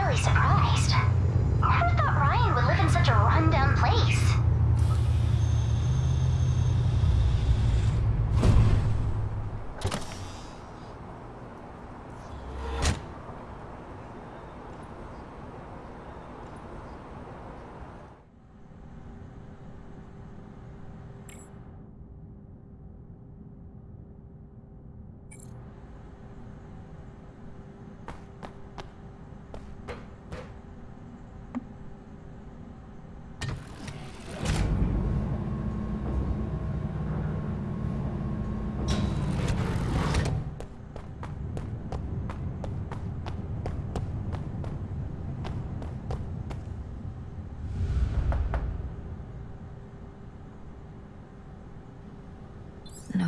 really surprised.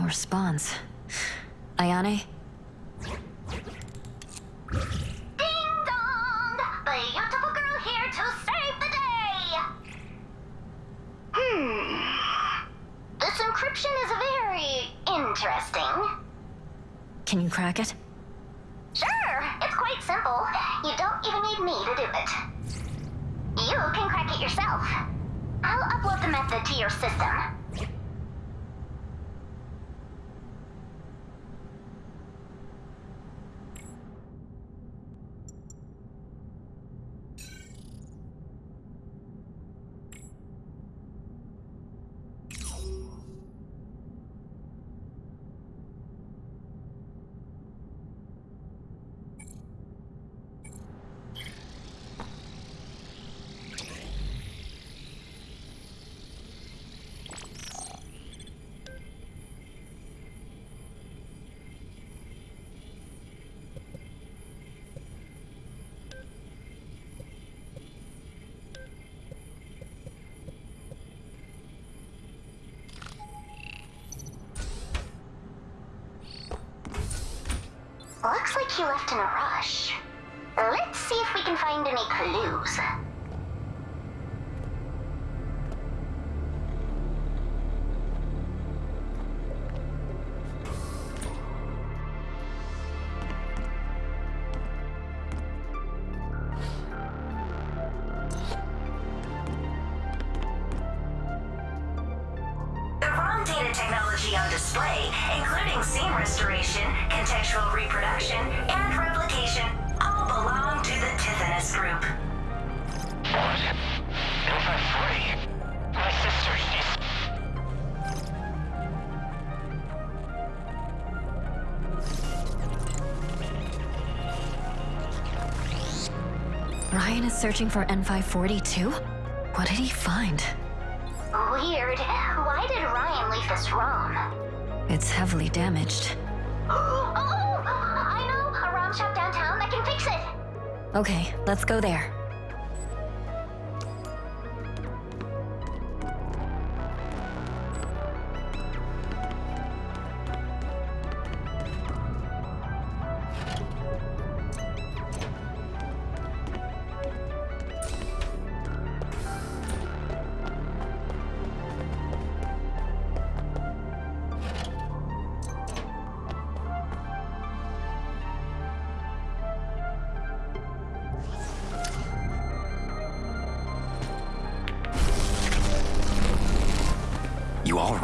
No response. Ayane? Ding dong! Beautiful girl here to save the day! Hmm. This encryption is very interesting. Can you crack it? Sure, it's quite simple. You don't even need me to do it. You can crack it yourself. I'll upload the method to your system. He left in a rush. Let's see if we can find any clues. Technology on display, including scene restoration, contextual reproduction, and replication, all belong to the Tithonus Group. What? If I'm free, my sister, she's... Ryan is searching for N542? What did he find? Weird. Why did Ryan leave this ROM? It's heavily damaged. Oh, I know a ROM shop downtown that can fix it. Okay, let's go there.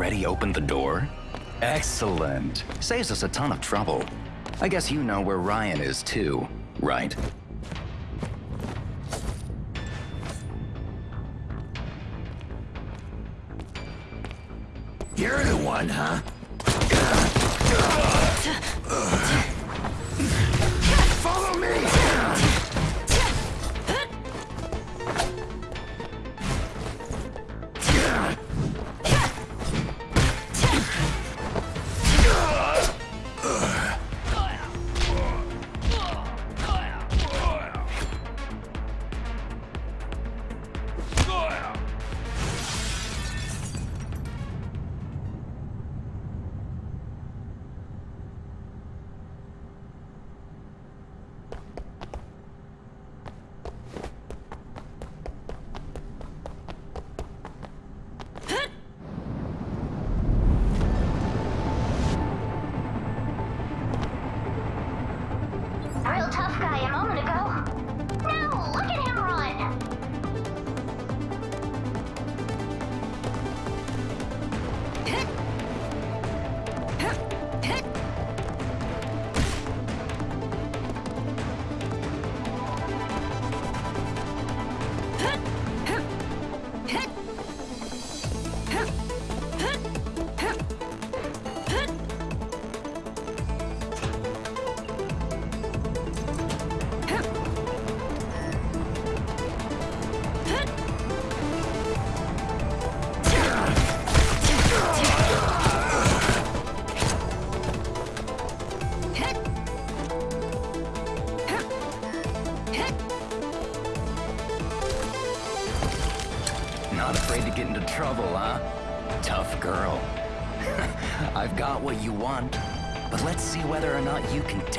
Already opened the door? Excellent. Saves us a ton of trouble. I guess you know where Ryan is too, right? You're the one, huh?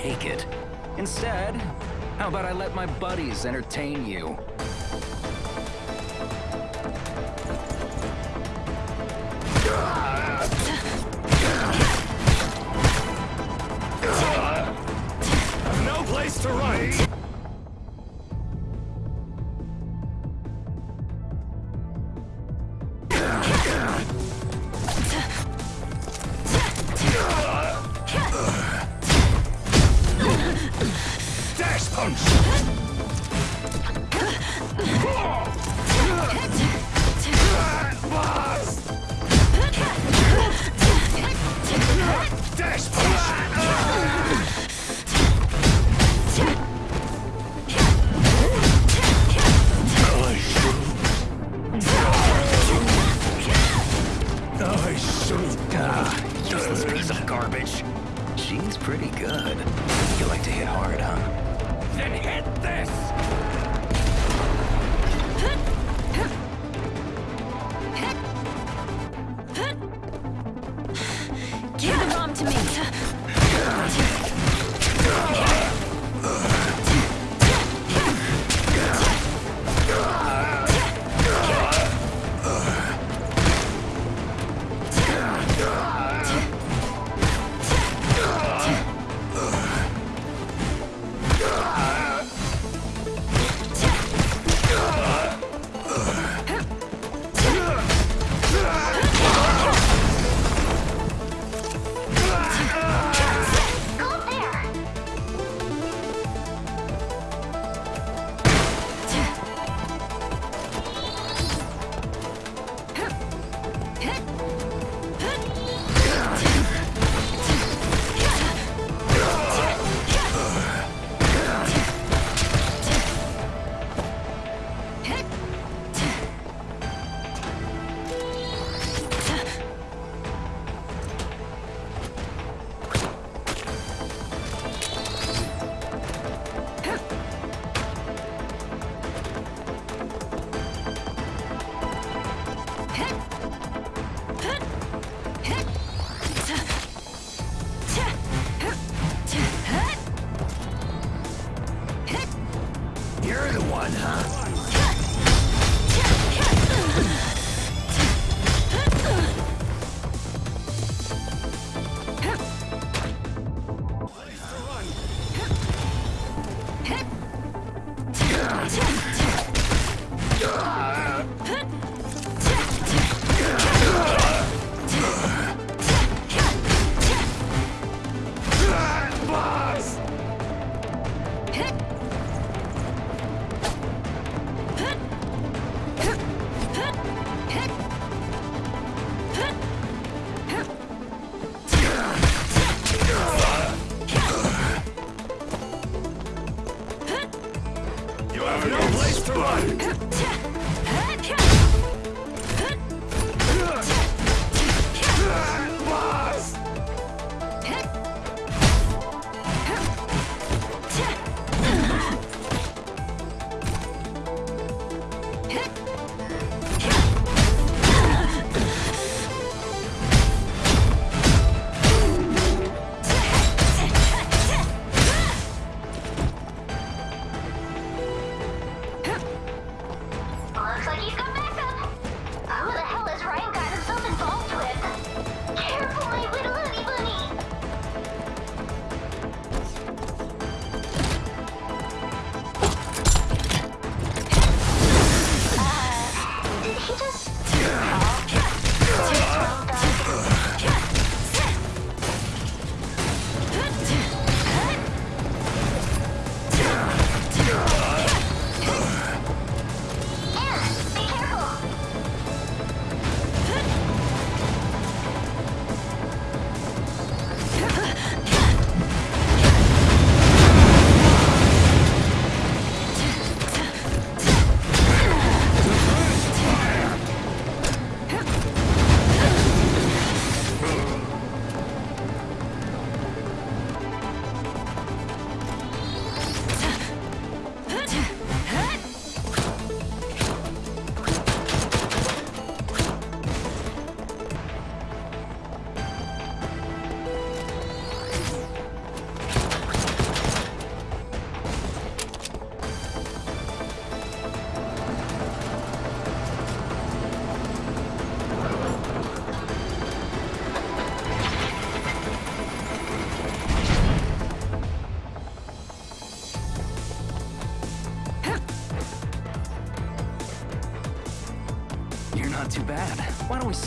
take it. Instead, how about I let my buddies entertain you?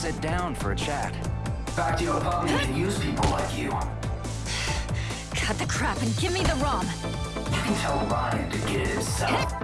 Sit down for a chat? Fact you probably can use people like you. Cut the crap and give me the ROM. You can tell Ryan to get it himself.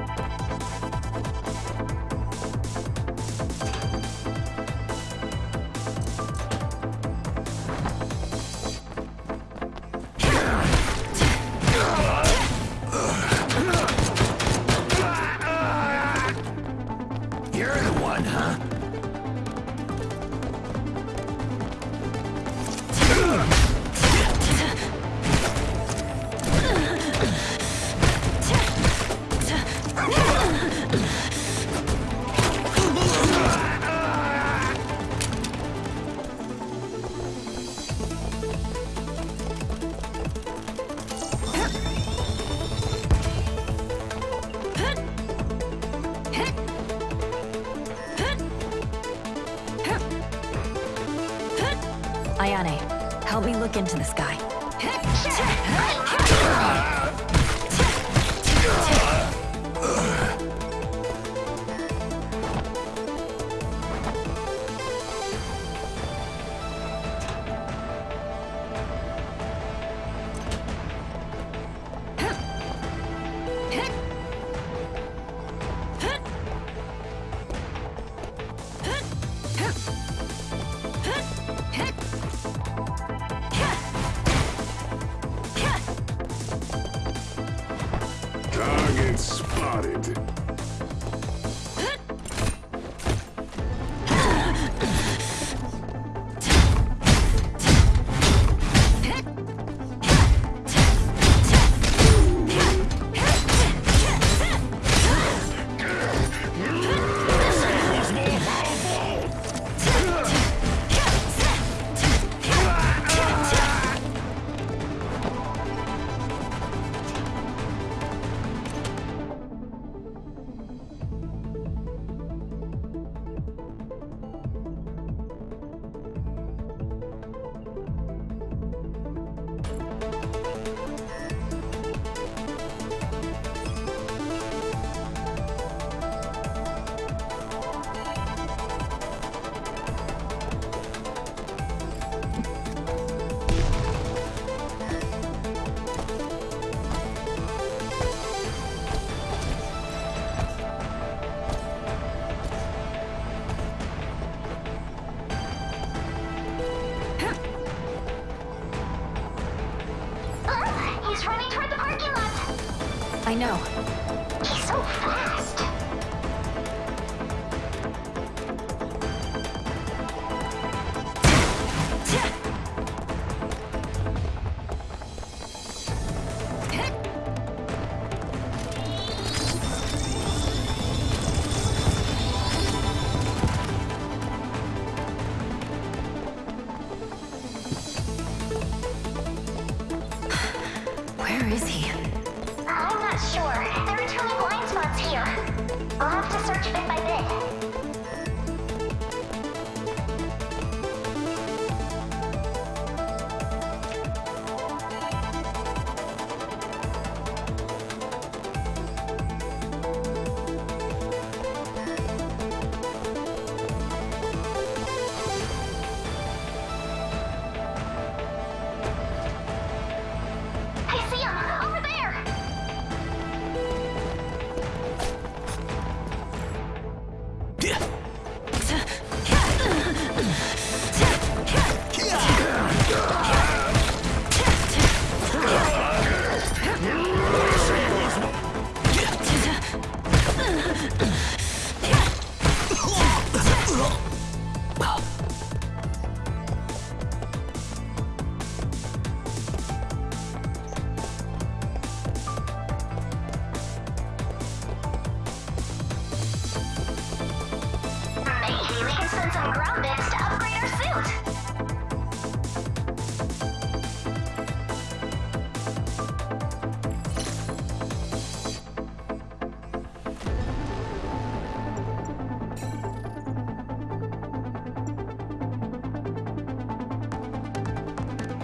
Into the guy. I know. He's so fast. Where is he? Sure. There are too many blind spots here. I'll have to search bit by